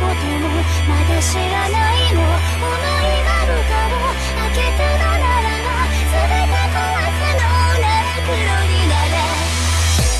过多么？